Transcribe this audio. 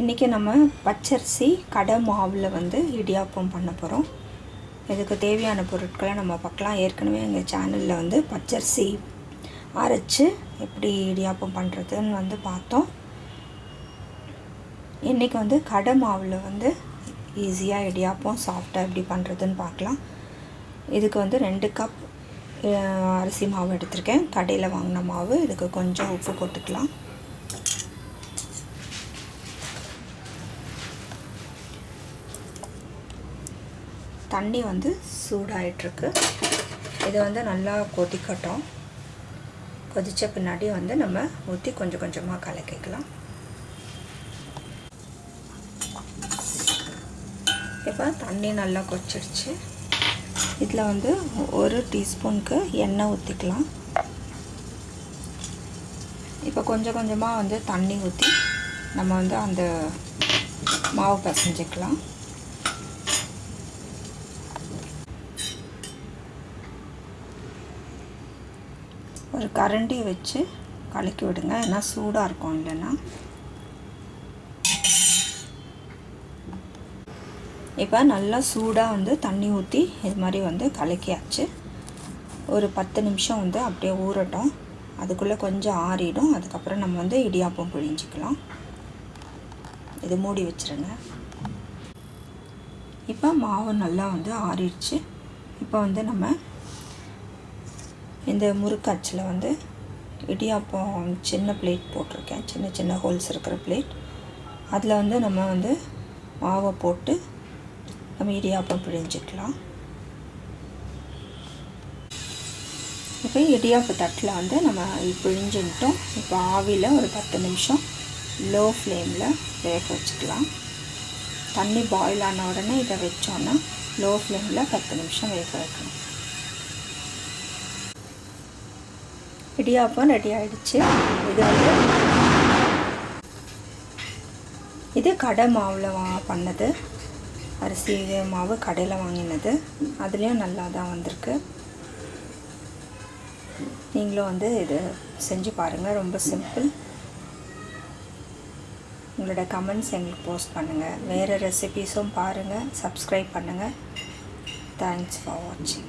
இன்றைக்கி நம்ம பச்சரிசி கடை மாவில் வந்து இடியாப்பம் பண்ண போகிறோம் இதுக்கு தேவையான பொருட்களை நம்ம பார்க்கலாம். ஏற்கனவே எங்கள் சேனலில் வந்து பச்சரிசி அரைச்சி எப்படி இடியாப்பம் பண்ணுறதுன்னு வந்து பார்த்தோம். இன்றைக்கி வந்து கடை மாவில் வந்து ஈஸியாக இடியாப்பம் சாஃப்டாக எப்படி பண்ணுறதுன்னு பார்க்கலாம். இதுக்கு வந்து ரெண்டு கப் அரிசி மாவு எடுத்திருக்கேன். கடையில் வாங்கின மாவு. இதுக்கு கொஞ்சம் உப்பு போட்டுக்கலாம். தண்ணி வந்து சூடாயிட்ருக்கு இது வந்து நல்லா கொதிக்கட்டும். கொதித்த பின்னாடி வந்து நம்ம ஊற்றி கொஞ்சம் கொஞ்சமாக கலக்கிக்கலாம். இப்போ தண்ணி நல்லா கொச்சிடுச்சு இதில் வந்து ஒரு டீஸ்பூனுக்கு எண்ணெய் ஊற்றிக்கலாம் இப்போ கொஞ்சம் கொஞ்சமாக வந்து தண்ணி ஊற்றி நம்ம வந்து அந்த மாவு பசைஞ்சிக்கலாம். ஒரு கரண்டி வச்சு கலக்கி விடுங்க. ஏன்னா சூடாக இருக்கும் இல்லைன்னா. இப்போ நல்லா சூடாக வந்து தண்ணி ஊற்றி இது மாதிரி வந்து கலக்கியாச்சு. ஒரு பத்து நிமிஷம் வந்து அப்படியே ஊறட்டும். அதுக்குள்ளே கொஞ்சம் ஆறிடும். அதுக்கப்புறம் நம்ம வந்து இடியாப்பம் பிழிஞ்சிக்கலாம். இது மூடி வச்சுருங்க. இப்போ மாவு நல்லா வந்து ஆறிடுச்சு. இப்போ வந்து நம்ம இந்த முறுக்காச்சில் வந்து இடியாப்பம் சின்ன பிளேட் போட்டிருக்கேன். சின்ன சின்ன ஹோல்ஸ் இருக்கிற பிளேட் அதில் வந்து நம்ம வந்து மாவை போட்டு நம்ம இடியாப்பம் பிழிஞ்சிக்கலாம். இப்போ இடியாப்பு தட்டில் வந்து நம்ம பிழிஞ்சுட்டோம் இப்போ ஆவியில் ஒரு பத்து நிமிஷம் லோ ஃப்ளேமில் வேக வச்சுக்கலாம். தண்ணி பாயில் ஆன உடனே இதை வச்சோன்னா லோ ஃப்ளேமில் பத்து நிமிஷம் வேக வைக்கணும் இடியாப்பம் ரெடி ஆகிடுச்சு இது வந்து இது கடை மாவில் வா பண்ணது. அரிசி மாவு கடையில் வாங்கினது. அதுலேயும் நல்லா தான் வந்திருக்கு. நீங்களும் வந்து இது செஞ்சு பாருங்கள் ரொம்ப சிம்பிள் உங்களோட கமெண்ட்ஸ் எங்களுக்கு போஸ்ட் பண்ணுங்கள் வேறு ரெசிபீஸும் பாருங்கள் சப்ஸ்கிரைப் பண்ணுங்கள் தேங்க்ஸ் ஃபார் வாட்சிங்